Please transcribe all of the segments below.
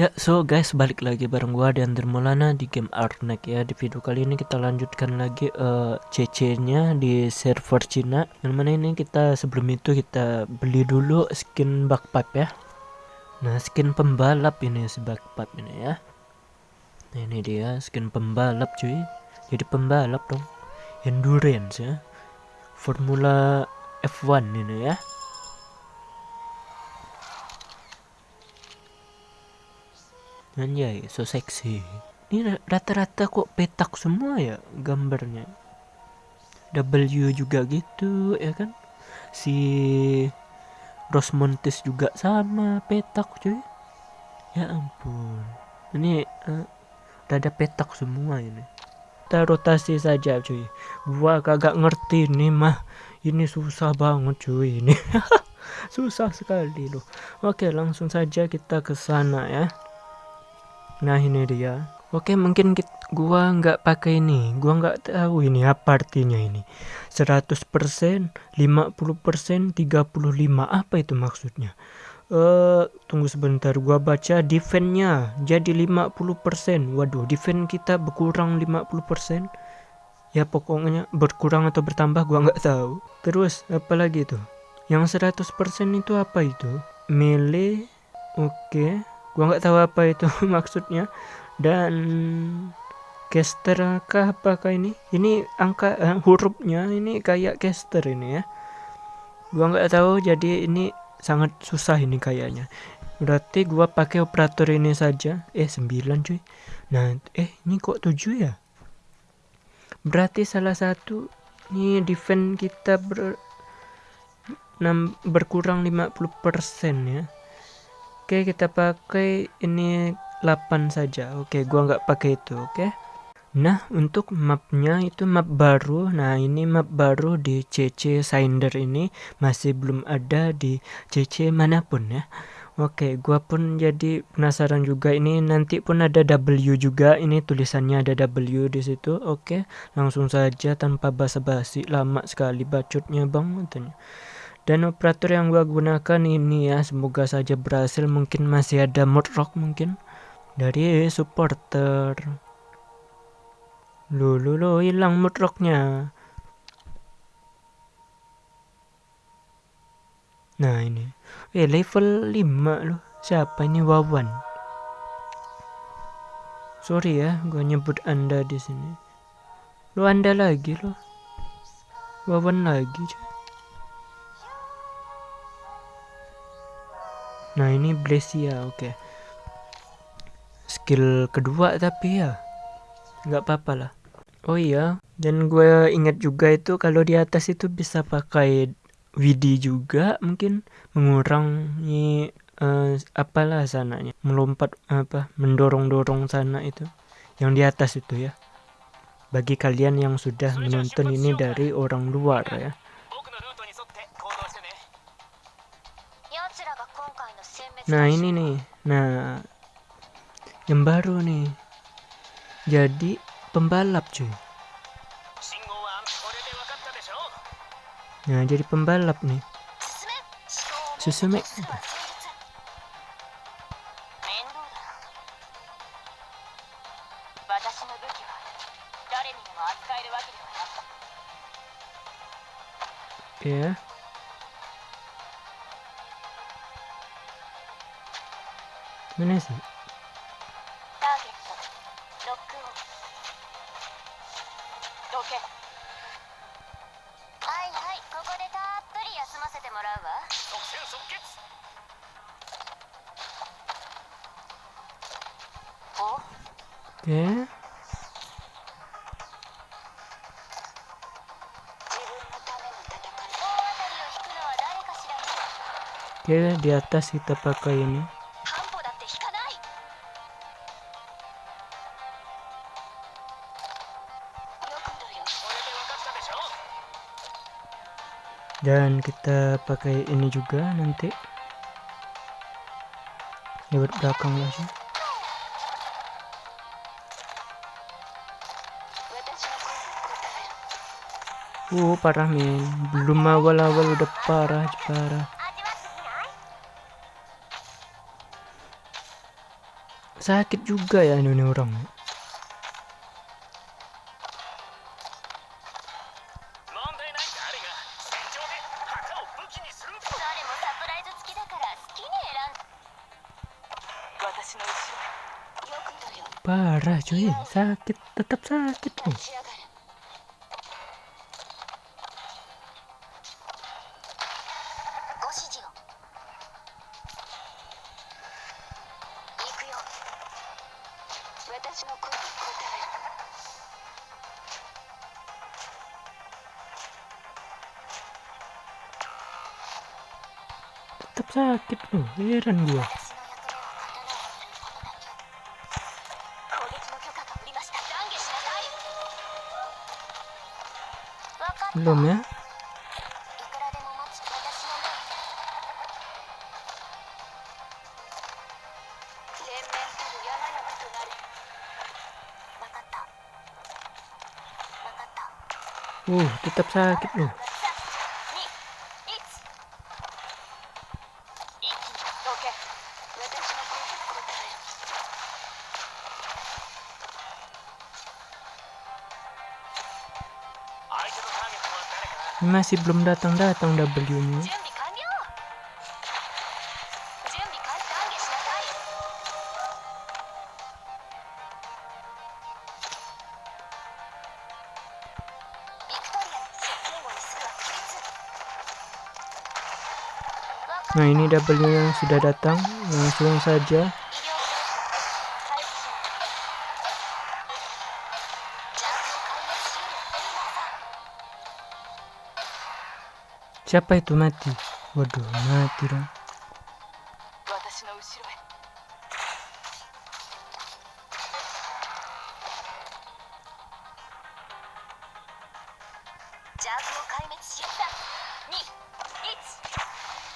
Ya, so guys, balik lagi bareng gua dan Dermolana di game Arnek ya. Di video kali ini kita lanjutkan lagi uh, CC-nya di server Cina. Yang mana ini kita sebelum itu kita beli dulu skin backpack ya. Nah, skin pembalap ini si backpack ini ya. Nah, ini dia skin pembalap cuy. Jadi pembalap dong. Endurance ya. Formula F1 ini ya. Anjay, so seksi. Ini rata-rata kok petak semua ya gambarnya. W juga gitu ya kan. Si Rosmontes juga sama petak cuy. Ya ampun. Ini uh, rada petak semua ini. Kita rotasi saja cuy. Gua kagak ngerti nih mah. Ini susah banget cuy ini. susah sekali loh. Oke, langsung saja kita ke sana ya. Nah ini dia. Oke mungkin kita, gua nggak pakai ini. Gua nggak tahu ini apa artinya ini. 100%, 50%, 35. Apa itu maksudnya? Uh, tunggu sebentar gua baca defense-nya jadi 50%. Waduh, defense kita berkurang 50%. Ya pokoknya berkurang atau bertambah gua nggak tahu. Terus apa lagi itu? Yang 100% itu apa itu? Melee. Oke. Okay gua nggak tahu apa itu maksudnya. Dan caster kah apakah ini? Ini angka eh, hurufnya ini kayak caster ini ya. Gua nggak tahu jadi ini sangat susah ini kayaknya. Berarti gua pakai operator ini saja. Eh 9 cuy. Nah eh ini kok 7 ya? Berarti salah satu ini defense kita ber, berkurang 50% ya Oke, kita pakai ini 8 saja. Oke, gua nggak pakai itu, oke. Nah, untuk mapnya itu map baru. Nah, ini map baru di CC Sinder ini masih belum ada di CC mana pun ya. Oke, gua pun jadi penasaran juga ini nanti pun ada W juga. Ini tulisannya ada W di situ. Oke, langsung saja tanpa basa-basi. Lama sekali bacotnya, Bang, katanya dan operator yang gua gunakan ini ya semoga saja berhasil. Mungkin masih ada mod rock mungkin dari supporter. Lo lo lo hilang mod rocknya. Nah ini. Eh level 5 loh. Siapa ini? Wawan. Sorry ya gua nyebut anda di sini. Lo anda lagi lo Wawan lagi cuy Nah ini Blesia oke. Okay. Skill kedua tapi ya nggak apa-apa lah. Oh iya. Dan gue ingat juga itu kalau di atas itu bisa pakai WD juga mungkin mengurangi uh, apalah sananya melompat apa mendorong-dorong sana itu yang di atas itu ya. Bagi kalian yang sudah menonton ini dari orang luar ya Nah ini nih, nah yang baru nih. Jadi pembalap cuy. Nah jadi pembalap nih. Susume. Ya. Yeah. Oke, di atas kita pakai ini. Dan kita pakai ini juga nanti lewat belakang lah sih Uh, parah men. Belum awal-awal udah parah, parah. sakit juga ya ini orang parah cuy. Sakit tetap sakit. Nih tetap sakit loh. Heran gua. った uh tetap sakit loh Masih belum datang-datang W-nya. Nah ini W yang sudah datang, langsung saja. Siapa itu mati? Waduh, mati dong.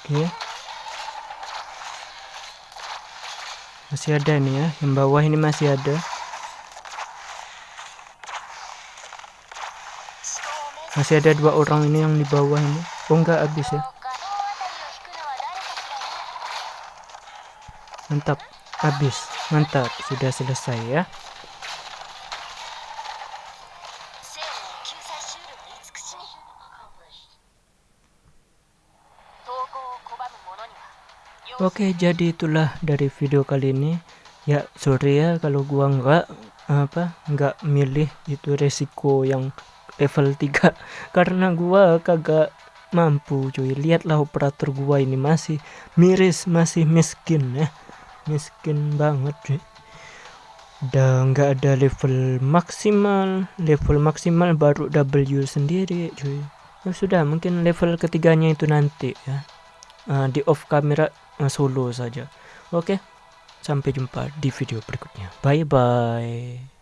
Oke. Masih ada nih ya, yang bawah ini masih ada. Masih ada dua orang ini yang di bawah ini. Oh enggak habis ya. Mantap, habis. Mantap, sudah selesai ya. Oke, jadi itulah dari video kali ini. Ya, sorry ya kalau gua nggak apa nggak milih itu resiko yang level 3 karena gua kagak mampu cuy. Lihatlah operator gua ini masih miris, masih miskin ya. Miskin banget cuy. Udah nggak ada level maksimal, level maksimal baru W sendiri cuy. Ya sudah, mungkin level ketiganya itu nanti ya. Uh, di off kamera uh, solo saja. Oke, sampai jumpa di video berikutnya. Bye bye.